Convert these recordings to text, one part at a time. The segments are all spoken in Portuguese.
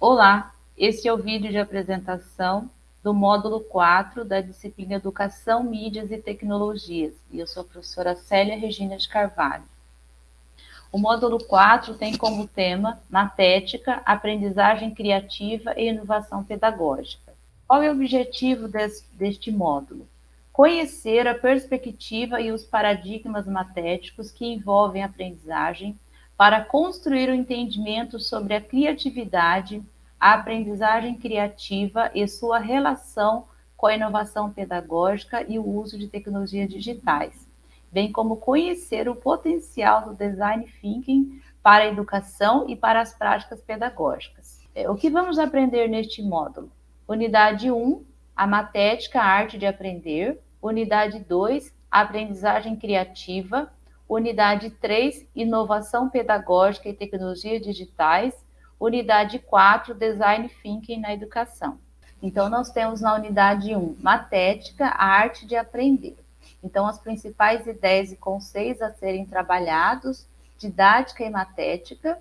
Olá, este é o vídeo de apresentação do módulo 4 da disciplina Educação, Mídias e Tecnologias. E eu sou a professora Célia Regina de Carvalho. O módulo 4 tem como tema Matética, Aprendizagem Criativa e Inovação Pedagógica. Qual é o objetivo desse, deste módulo? Conhecer a perspectiva e os paradigmas matéticos que envolvem aprendizagem para construir o um entendimento sobre a criatividade, a aprendizagem criativa e sua relação com a inovação pedagógica e o uso de tecnologias digitais, bem como conhecer o potencial do design thinking para a educação e para as práticas pedagógicas. É, o que vamos aprender neste módulo? Unidade 1, a matética, a arte de aprender. Unidade 2, a aprendizagem criativa. Unidade 3, Inovação Pedagógica e Tecnologias Digitais. Unidade 4, Design Thinking na Educação. Então, nós temos na unidade 1, Matética, a arte de aprender. Então, as principais ideias e conceitos a serem trabalhados, didática e matética.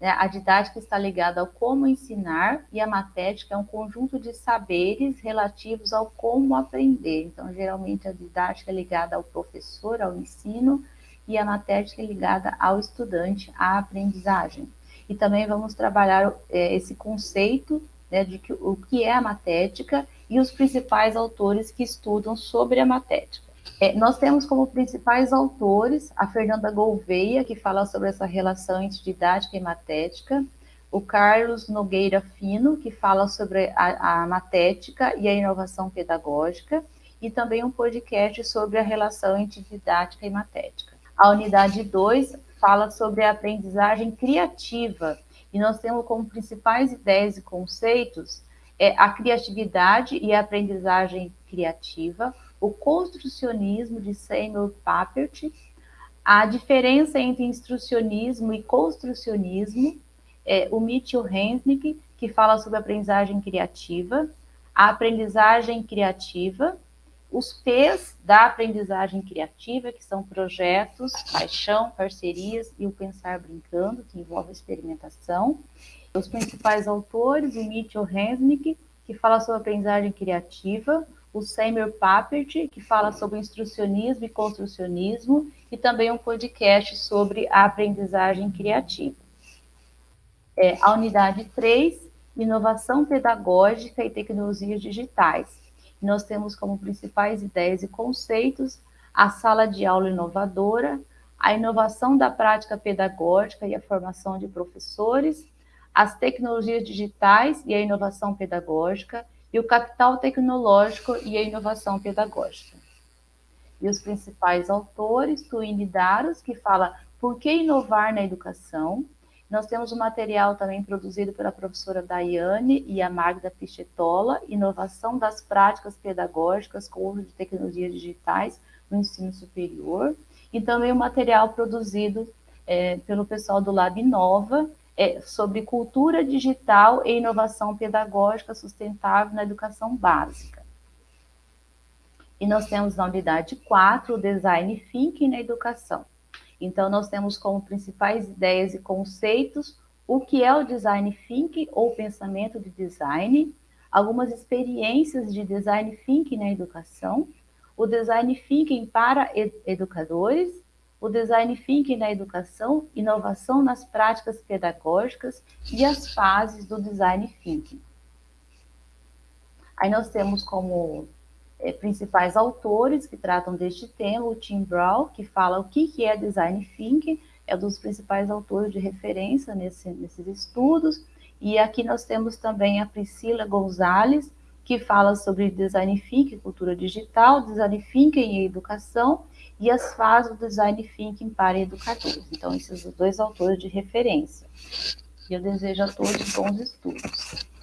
Né? A didática está ligada ao como ensinar e a matética é um conjunto de saberes relativos ao como aprender. Então, geralmente, a didática é ligada ao professor, ao ensino, e a matética é ligada ao estudante, à aprendizagem. E também vamos trabalhar é, esse conceito né, de que, o que é a matética e os principais autores que estudam sobre a matética. É, nós temos como principais autores a Fernanda Gouveia, que fala sobre essa relação entre didática e matética, o Carlos Nogueira Fino, que fala sobre a, a matética e a inovação pedagógica, e também um podcast sobre a relação entre didática e matética. A unidade 2 fala sobre a aprendizagem criativa, e nós temos como principais ideias e conceitos é, a criatividade e a aprendizagem criativa, o construcionismo de Samuel Papert, a diferença entre instrucionismo e construcionismo, é, o Mitchell Hensnick, que fala sobre aprendizagem criativa, a aprendizagem criativa, os P's da aprendizagem criativa, que são projetos, paixão, parcerias e o pensar brincando, que envolve experimentação. Os principais autores, o Mitchell Hensnick, que fala sobre aprendizagem criativa, o Samuel Papert, que fala sobre instrucionismo e construcionismo, e também um podcast sobre a aprendizagem criativa. É, a unidade 3, inovação pedagógica e tecnologias digitais nós temos como principais ideias e conceitos a sala de aula inovadora, a inovação da prática pedagógica e a formação de professores, as tecnologias digitais e a inovação pedagógica, e o capital tecnológico e a inovação pedagógica. E os principais autores, Twine Daros, que fala por que inovar na educação, nós temos um material também produzido pela professora Daiane e a Magda Pichetola, Inovação das Práticas Pedagógicas com uso de tecnologias digitais no ensino superior, e também um material produzido é, pelo pessoal do Lab Nova, é, sobre cultura digital e inovação pedagógica sustentável na educação básica. E nós temos na unidade 4 o Design Thinking na educação. Então, nós temos como principais ideias e conceitos o que é o design thinking ou pensamento de design, algumas experiências de design thinking na educação, o design thinking para ed educadores, o design thinking na educação, inovação nas práticas pedagógicas e as fases do design thinking. Aí nós temos como é, principais autores que tratam deste tema, o Tim Brown, que fala o que, que é Design Thinking, é um dos principais autores de referência nesse, nesses estudos, e aqui nós temos também a Priscila Gonzalez, que fala sobre Design Thinking, cultura digital, Design Thinking e educação, e as fases do Design Thinking para educadores. Então, esses dois autores de referência. E eu desejo a todos bons estudos.